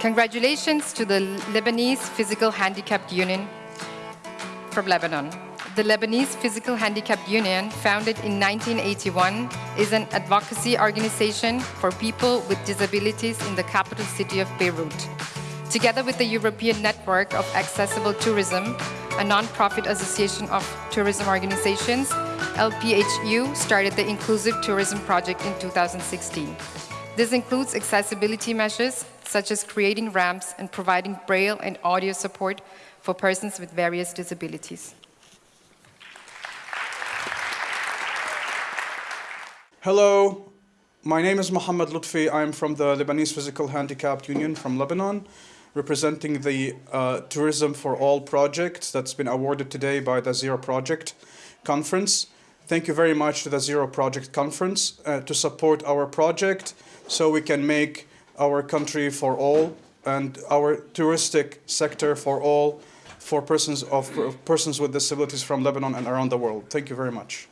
Congratulations to the Lebanese Physical Handicapped Union from Lebanon. The Lebanese Physical Handicapped Union, founded in 1981, is an advocacy organization for people with disabilities in the capital city of Beirut. Together with the European Network of Accessible Tourism, a non-profit association of tourism organizations, LPHU started the Inclusive Tourism Project in 2016. This includes accessibility measures, such as creating ramps and providing braille and audio support for persons with various disabilities. Hello, my name is Mohammed Lutfi. I'm from the Lebanese Physical Handicapped Union from Lebanon, representing the uh, Tourism for All project that's been awarded today by the Zero Project Conference. Thank you very much to the Zero Project Conference uh, to support our project so we can make our country for all and our touristic sector for all for persons of persons with disabilities from Lebanon and around the world. Thank you very much.